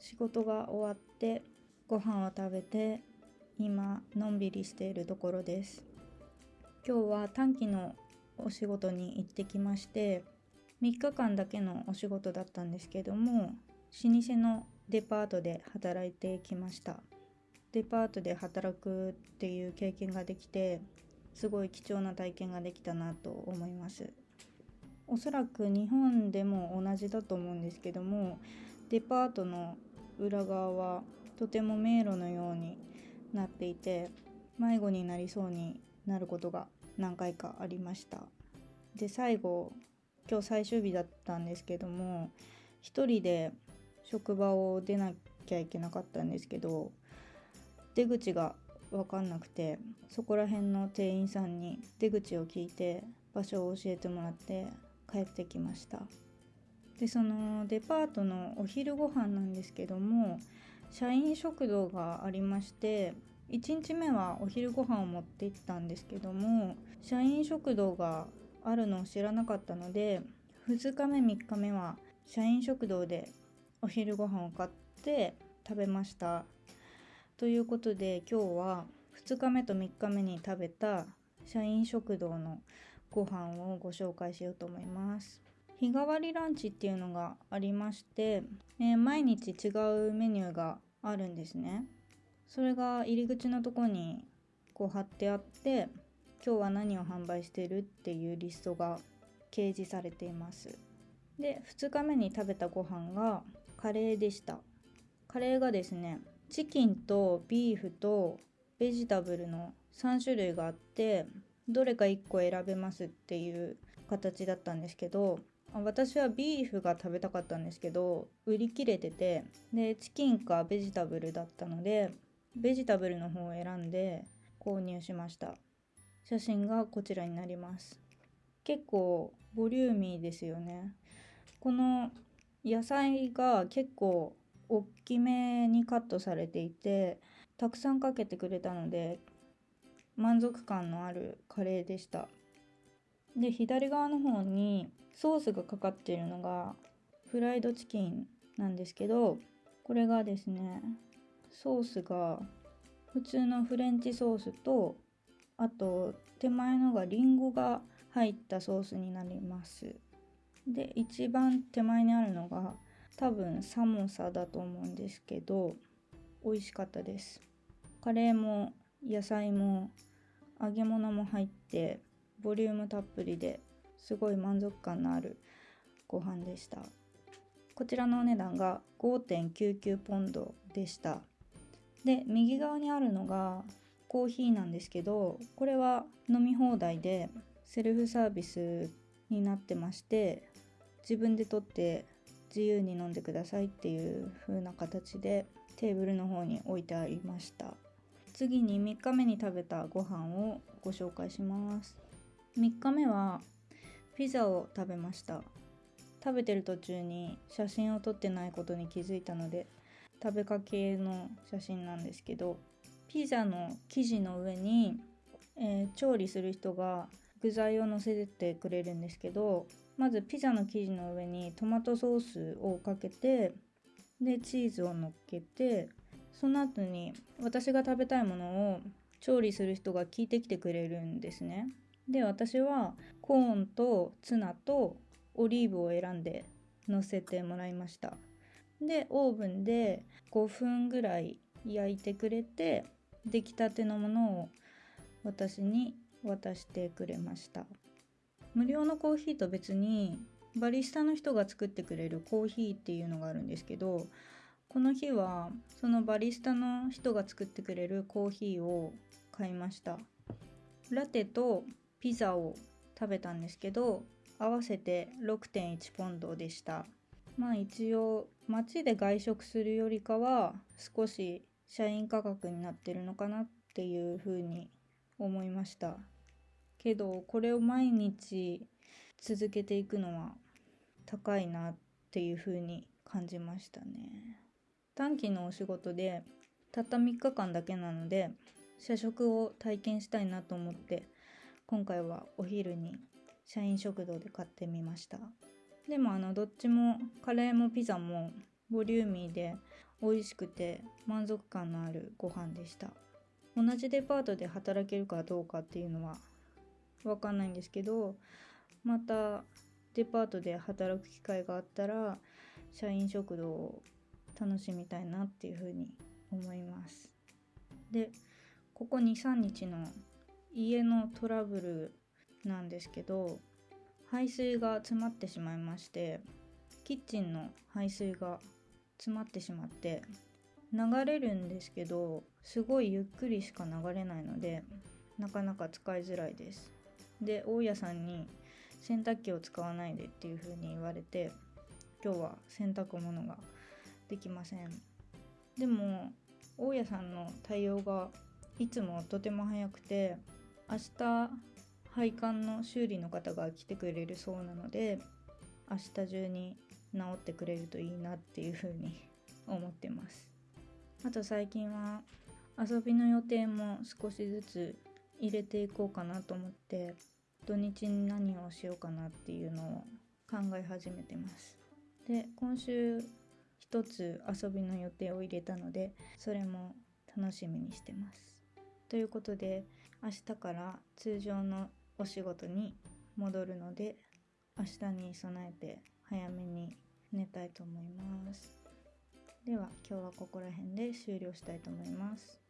仕事が終わってご飯を食べて今のんびりしているところです。今日は短期のお仕事に行ってきまして3日間だけのお仕事だったんですけども老舗のデパートで働いてきました。デパートで働くっていう経験ができてすごい貴重な体験ができたなと思います。おそらく日本でも同じだと思うんですけどもデパートの裏側はとても迷路のようになっていて迷子になりそうになることが何回かありました。で最後今日最終日だったんですけども一人で職場を出なきゃいけなかったんですけど出口が分かんなくてそこら辺の店員さんに出口を聞いて場所を教えてもらって帰ってきました。でそのデパートのお昼ご飯なんですけども社員食堂がありまして1日目はお昼ご飯を持って行ったんですけども社員食堂があるのを知らなかったので2日目3日目は社員食堂でお昼ご飯を買って食べました。ということで今日は2日目と3日目に食べた社員食堂のご飯をご紹介しようと思います。日替わりランチっていうのがありまして、えー、毎日違うメニューがあるんですね。それが入り口のとこにこう貼ってあって今日は何を販売してるっていうリストが掲示されています。で2日目に食べたご飯がカレーでした。カレーがですねチキンとビーフとベジタブルの3種類があってどれか1個選べますっていう形だったんですけど私はビーフが食べたかったんですけど売り切れててでチキンかベジタブルだったのでベジタブルの方を選んで購入しました。写真がこちらになります。結構ボリューミーですよね。この野菜が結構大きめにカットされていてたくさんかけてくれたので満足感のあるカレーでした。で左側の方にソースがかかっているのがフライドチキンなんですけどこれがですねソースが普通のフレンチソースとあと手前のがリンゴが入ったソースになります。で一番手前にあるのが多分サモサだと思うんですけど美味しかったです。カレーも野菜も揚げ物も入ってボリュームたっぷりですごい満足感のあるご飯でした。こちらのお値段が5.99ポンドでした。で右側にあるのがコーヒーなんですけどこれは飲み放題でセルフサービスになってまして自分で取って自由に飲んでくださいっていう風な形でテーブルの方に置いてありました。次に3日目に食べたご飯をご紹介します。3日目はピザを食べました。食べてる途中に写真を撮ってないことに気づいたので食べかけの写真なんですけどピザの生地の上に、えー、調理する人が具材を乗せてくれるんですけどまずピザの生地の上にトマトソースをかけてでチーズを乗っけてその後に私が食べたいものを調理する人が聞いてきてくれるんですね。で私はコーンとツナとオリーブを選んで乗せてもらいました。でオーブンで5分ぐらい焼いてくれて出来たてのものを私に渡してくれました。無料のコーヒーと別にバリスタの人が作ってくれるコーヒーっていうのがあるんですけどこの日はそのバリスタの人が作ってくれるコーヒーを買いました。ラテとピザを食べたんですけど合わせて6.1ポンドでした。まあ一応街で外食するよりかは少し社員価格になってるのかなっていうふうに思いました。けどこれを毎日続けていくのは高いなっていう風に感じましたね。短期のお仕事でたった3日間だけなので社食を体験したいなと思って今回はお昼に社員食堂で買ってみました。でもあのどっちもカレーもピザもボリューミーで美味しくて満足感のあるご飯でした。同じデパートで働けるかどうかっていうのは分かんないんですけどまたデパートで働く機会があったら社員食堂を楽しみたいなっていうふうに思います。でここ23日の家のトラブルなんですけど排水が詰まってしまいましてキッチンの排水が詰まってしまって流れるんですけどすごいゆっくりしか流れないのでなかなか使いづらいです。で大家さんに洗濯機を使わないでっていう風に言われて今日は洗濯物ができません。でも大家さんの対応がいつもとても早くて明日配管の修理の方が来てくれるそうなので明日中に治ってくれるといいなっていう風に思ってます。あと最近は遊びの予定も少しずつ入れていこうかなと思って土日に何をしようかなっていうのを考え始めてます。で今週一つ遊びの予定を入れたのでそれも楽しみにしてます。ということで明日から通常のお仕事に戻るので明日に備えて早めに寝たいと思います。では今日はここら辺で終了したいと思います。